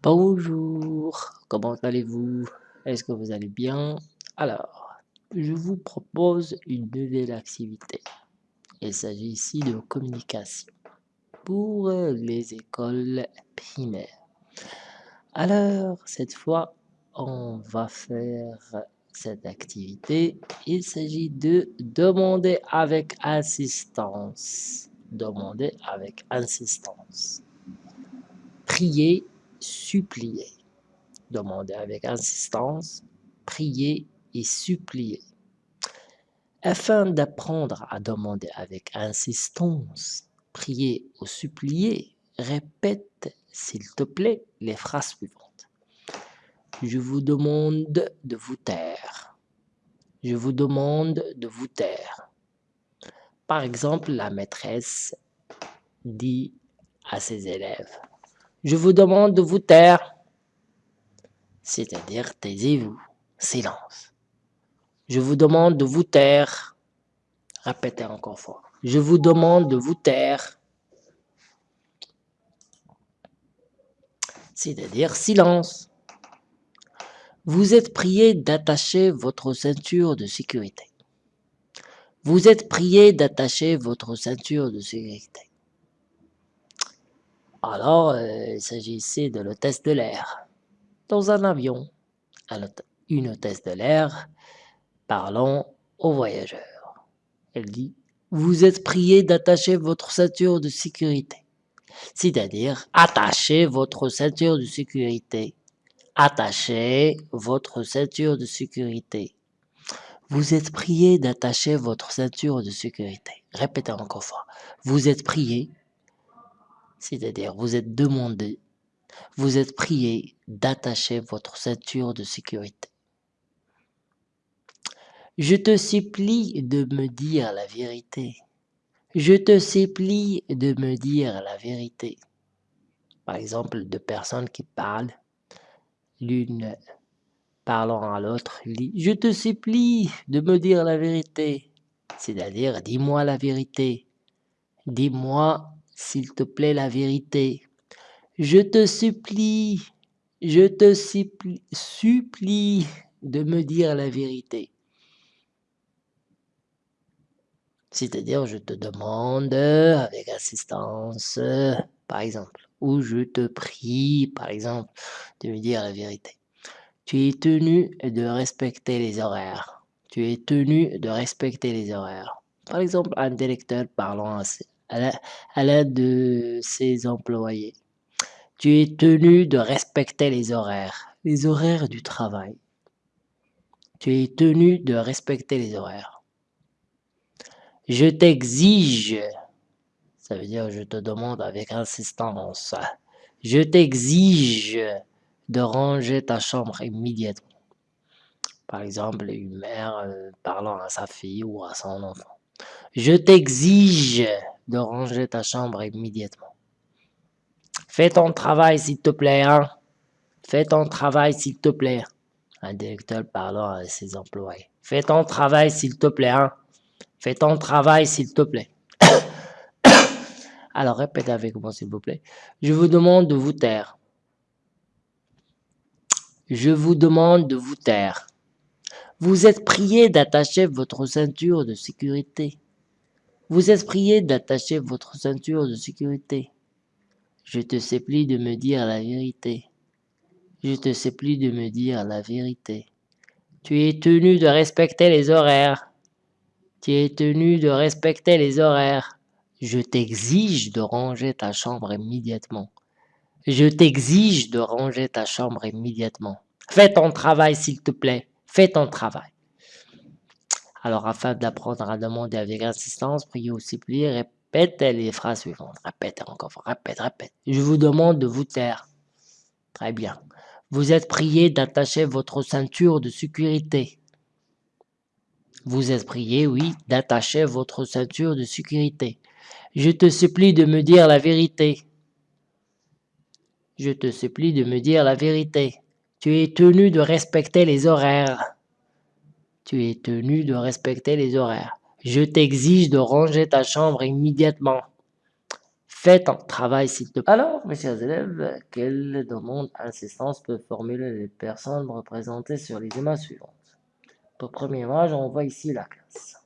Bonjour, comment allez-vous? Est-ce que vous allez bien? Alors, je vous propose une nouvelle activité. Il s'agit ici de communication pour les écoles primaires. Alors, cette fois, on va faire cette activité. Il s'agit de demander avec insistance. Demander avec insistance. Prier supplier. Demander avec insistance, prier et supplier. Afin d'apprendre à demander avec insistance, prier ou supplier, répète, s'il te plaît, les phrases suivantes. Je vous demande de vous taire. Je vous demande de vous taire. Par exemple, la maîtresse dit à ses élèves je vous demande de vous taire. C'est-à-dire, taisez-vous. Silence. Je vous demande de vous taire. Répétez encore fort. Je vous demande de vous taire. C'est-à-dire, silence. Vous êtes prié d'attacher votre ceinture de sécurité. Vous êtes prié d'attacher votre ceinture de sécurité. Alors, euh, il s'agissait de l'hôtesse de l'air. Dans un avion, une hôtesse de l'air parlant aux voyageurs. Elle dit « Vous êtes prié d'attacher votre ceinture de sécurité. » C'est-à-dire, attachez votre ceinture de sécurité. Attachez votre ceinture de sécurité. Vous êtes prié d'attacher votre ceinture de sécurité. Répétez encore fois. Vous êtes prié c'est-à-dire vous êtes demandé, vous êtes prié d'attacher votre ceinture de sécurité. Je te supplie de me dire la vérité. Je te supplie de me dire la vérité. Par exemple, deux personnes qui parlent, l'une parlant à l'autre, dit « Je te supplie de me dire la vérité. » C'est-à-dire, dis-moi la vérité. Dis-moi s'il te plaît, la vérité. Je te supplie, je te supplie, de me dire la vérité. C'est-à-dire, je te demande avec assistance, par exemple, ou je te prie, par exemple, de me dire la vérité. Tu es tenu de respecter les horaires. Tu es tenu de respecter les horaires. Par exemple, un directeur parlant à l'aide de ses employés. Tu es tenu de respecter les horaires, les horaires du travail. Tu es tenu de respecter les horaires. Je t'exige, ça veut dire je te demande avec insistance, je t'exige de ranger ta chambre immédiatement. Par exemple, une mère euh, parlant à sa fille ou à son enfant. Je t'exige de ranger ta chambre immédiatement. Fais ton travail s'il te plaît, hein. Fais ton travail s'il te plaît. Un directeur parlant à ses employés. Fais ton travail s'il te plaît, hein. Fais ton travail s'il te plaît. Alors répétez avec moi s'il vous plaît. Je vous demande de vous taire. Je vous demande de vous taire. Vous êtes prié d'attacher votre ceinture de sécurité. Vous êtes prié d'attacher votre ceinture de sécurité. Je te supplie de me dire la vérité. Je te supplie de me dire la vérité. Tu es tenu de respecter les horaires. Tu es tenu de respecter les horaires. Je t'exige de ranger ta chambre immédiatement. Je t'exige de ranger ta chambre immédiatement. Fais ton travail s'il te plaît. Fais ton travail. Alors, afin d'apprendre à demander avec insistance, priez ou suppliez, répète les phrases suivantes. Répète encore, répète, répète. Je vous demande de vous taire. Très bien. Vous êtes prié d'attacher votre ceinture de sécurité. Vous êtes prié, oui, d'attacher votre ceinture de sécurité. Je te supplie de me dire la vérité. Je te supplie de me dire la vérité. Tu es tenu de respecter les horaires tu es tenu de respecter les horaires. Je t'exige de ranger ta chambre immédiatement. Fais ton travail s'il te plaît. Alors, mes chers élèves, quelle demande assistance peut formuler les personnes représentées sur les images suivantes? Pour on voit ici la classe.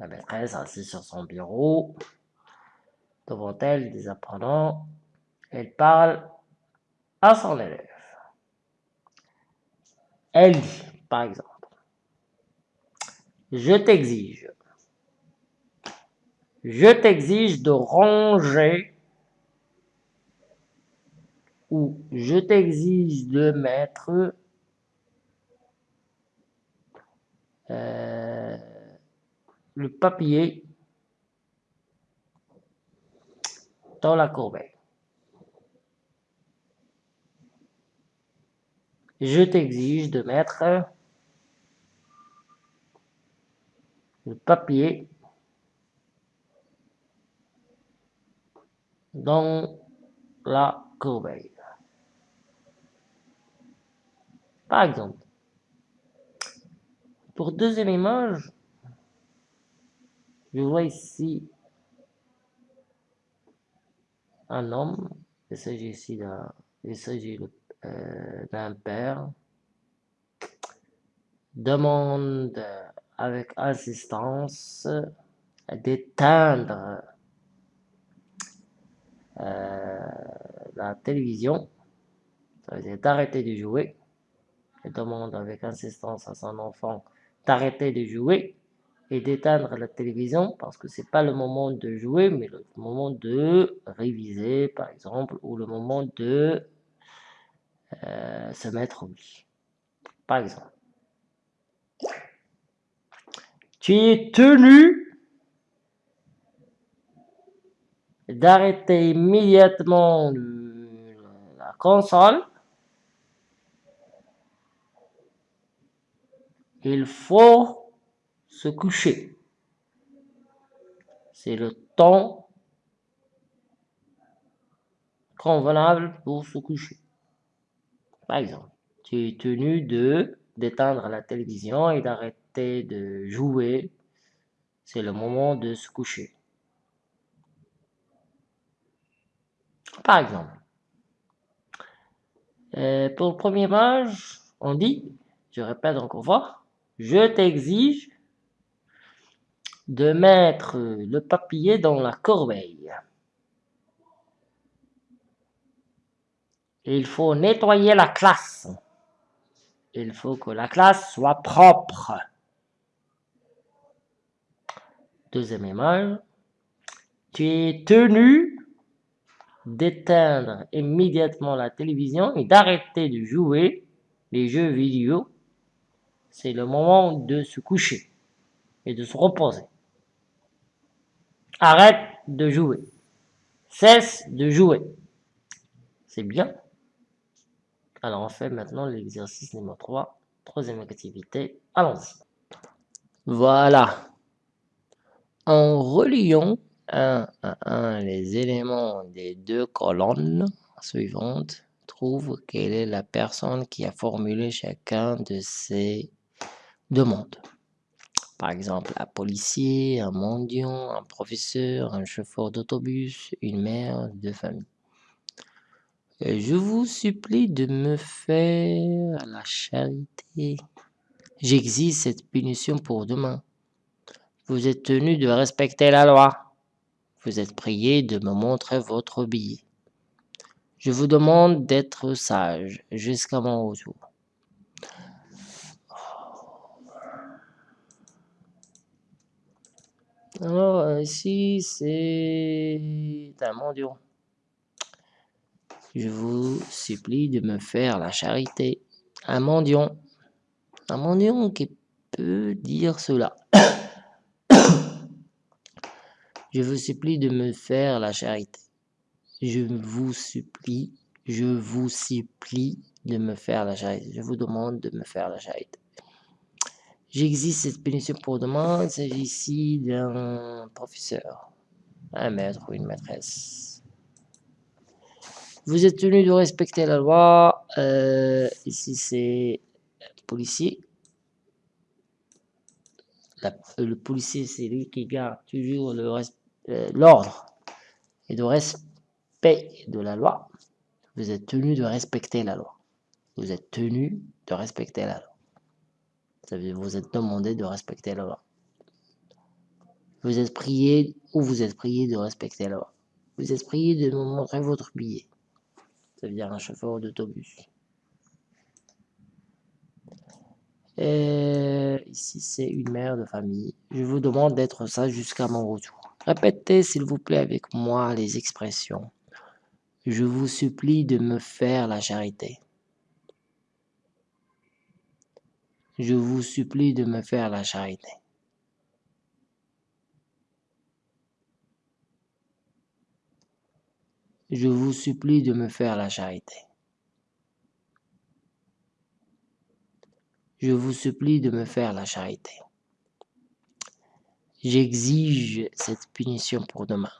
La maîtresse assise sur son bureau, devant elle des apprenants, elle parle à son élève. Elle dit, par exemple, je t'exige, je t'exige de ranger ou je t'exige de mettre euh, le papier dans la corbeille. Je t'exige de mettre le papier. Dans la corbeille. Par exemple, pour deuxième image, je vois ici un homme, il s'agit ici d'un, il s'agit euh, d'un père, demande avec assistance d'éteindre euh, la télévision, ça veut dire d'arrêter de jouer, il demande avec insistance à son enfant d'arrêter de jouer et d'éteindre la télévision parce que c'est pas le moment de jouer mais le moment de réviser par exemple ou le moment de euh, se mettre au lit par exemple tu es tenu d'arrêter immédiatement la console il faut se coucher. C'est le temps convenable pour se coucher. Par exemple, tu es tenu de d'éteindre la télévision et d'arrêter de jouer. C'est le moment de se coucher. Par exemple, euh, pour le premier âge, on dit, je répète encore fois, je t'exige de mettre le papier dans la corbeille. Il faut nettoyer la classe. Il faut que la classe soit propre. Deuxième image. Tu es tenu d'éteindre immédiatement la télévision et d'arrêter de jouer les jeux vidéo. C'est le moment de se coucher et de se reposer. Arrête de jouer. Cesse de jouer. C'est bien. Alors on fait maintenant l'exercice numéro 3, troisième activité. Allons-y. Voilà. En reliant un à un les éléments des deux colonnes suivantes, trouve quelle est la personne qui a formulé chacun de ces demandes. Par exemple, un policier, un mendiant, un professeur, un chauffeur d'autobus, une mère de famille. je vous supplie de me faire la charité. J'exige cette punition pour demain. Vous êtes tenu de respecter la loi. Vous êtes prié de me montrer votre billet. Je vous demande d'être sage jusqu'à mon retour. Alors, euh, ici, c'est un mendiant. Je vous supplie de me faire la charité. Un mendiant. Un mendiant qui peut dire cela. Je vous supplie de me faire la charité. Je vous supplie, je vous supplie de me faire la charité. Je vous demande de me faire la charité. J'existe cette punition pour demain. Il s'agit ici d'un professeur, un maître ou une maîtresse. Vous êtes tenu de respecter la loi. Euh, ici, c'est policier. le policier, c'est lui qui garde toujours euh, l'ordre. et de respect de la loi. Vous êtes tenu de respecter la loi. Vous êtes tenu de respecter la loi. Vous êtes demandé de respecter la loi. Vous êtes prié ou vous êtes prié de respecter la loi. Vous êtes prié de me montrer votre billet. Ça veut dire un chauffeur d'autobus. ici, c'est une mère de famille. Je vous demande d'être ça jusqu'à mon retour. Répétez, s'il vous plaît, avec moi les expressions. Je vous supplie de me faire la charité. Je vous supplie de me faire la charité. Je vous supplie de me faire la charité. Je vous supplie de me faire la charité. J'exige cette punition pour demain.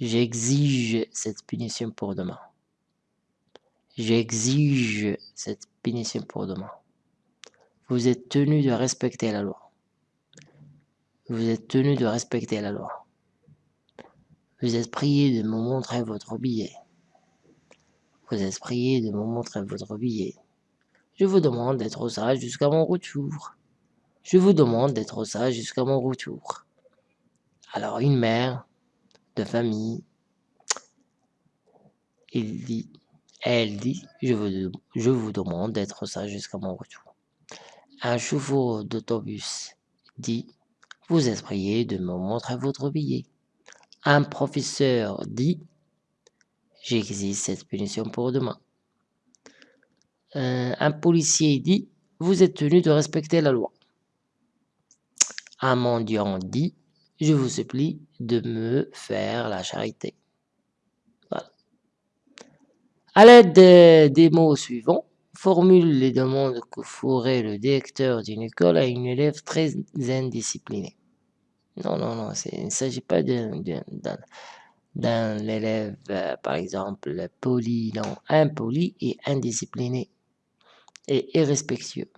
J'exige cette punition pour demain. J'exige cette punition pour demain. Vous êtes tenu de respecter la loi. Vous êtes tenu de respecter la loi. Vous êtes prié de me montrer votre billet. Vous êtes prié de me montrer votre billet. Je vous demande d'être sage jusqu'à mon retour. Je vous demande d'être sage jusqu'à mon retour. Alors une mère de famille, elle dit, je vous, demande d'être sage jusqu'à mon retour. Un chauffeur d'autobus dit, vous êtes prié de me montrer votre billet. Un professeur dit « J'exige cette punition pour demain euh, Un policier dit « Vous êtes tenu de respecter la loi ». Un mendiant dit « Je vous supplie de me faire la charité ». Voilà. À l'aide des mots suivants, formule les demandes que ferait le directeur d'une école à une élève très indisciplinée. Non, non, non, il ne s'agit pas d'un élève, euh, par exemple, poli, non, impoli et indiscipliné et irrespectueux.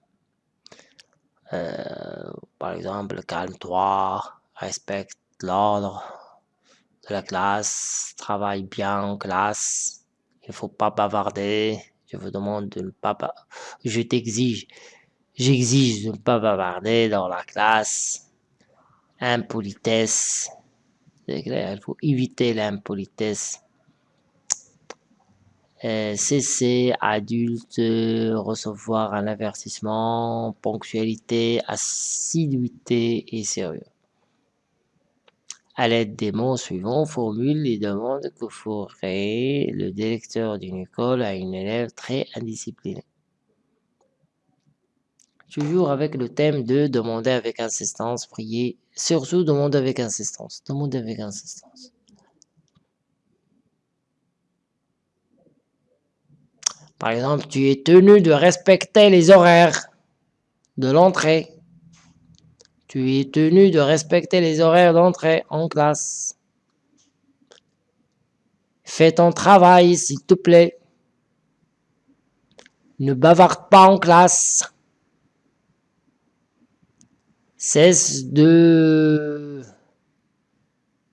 Euh, par exemple, calme-toi, respecte l'ordre de la classe, travaille bien en classe, il ne faut pas bavarder, je vous demande de ne pas, je t'exige, j'exige de ne pas bavarder dans la classe, impolitesse. C'est clair, il faut éviter l'impolitesse. Euh, cesser, adulte, recevoir un avertissement, ponctualité, assiduité et sérieux. À l'aide des mots suivants, formule les demandes que ferait le directeur d'une école à une élève très indisciplinée toujours avec le thème de demander avec insistance, prier, surtout demander demander avec insistance. Par exemple, tu es tenu de respecter les horaires de l'entrée. Tu es tenu de respecter les horaires d'entrée en classe. Fais ton travail, s'il te plaît. Ne bavarde pas en classe cesse de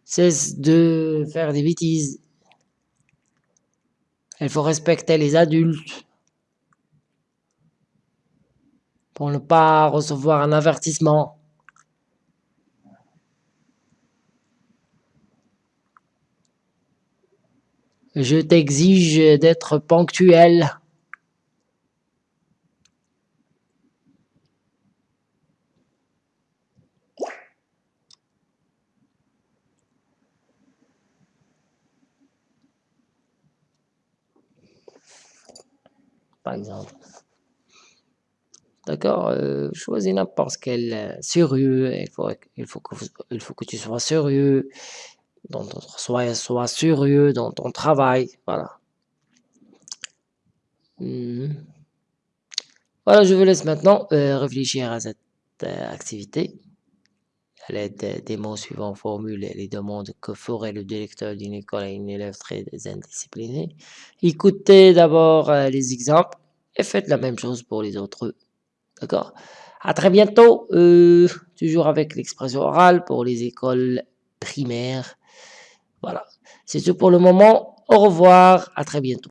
cesse de faire des bêtises. Il faut respecter les adultes pour ne pas recevoir un avertissement. Je t'exige d'être ponctuel. Par exemple. D'accord euh, Choisis n'importe quel euh, sérieux, il faut, il, faut que, tu sois sérieux, dans ton, sois, sois sérieux dans ton travail, voilà. Hmm. Voilà, je vous laisse maintenant euh, réfléchir à cette activité. À l'aide des mots suivants, formule les demandes que ferait le directeur d'une école à une élève très indisciplinée. Écoutez d'abord euh, les exemples et faites la même chose pour les autres. D'accord? À très bientôt, euh, toujours avec l'expression orale pour les écoles primaires. Voilà, c'est tout pour le moment. Au revoir, à très bientôt.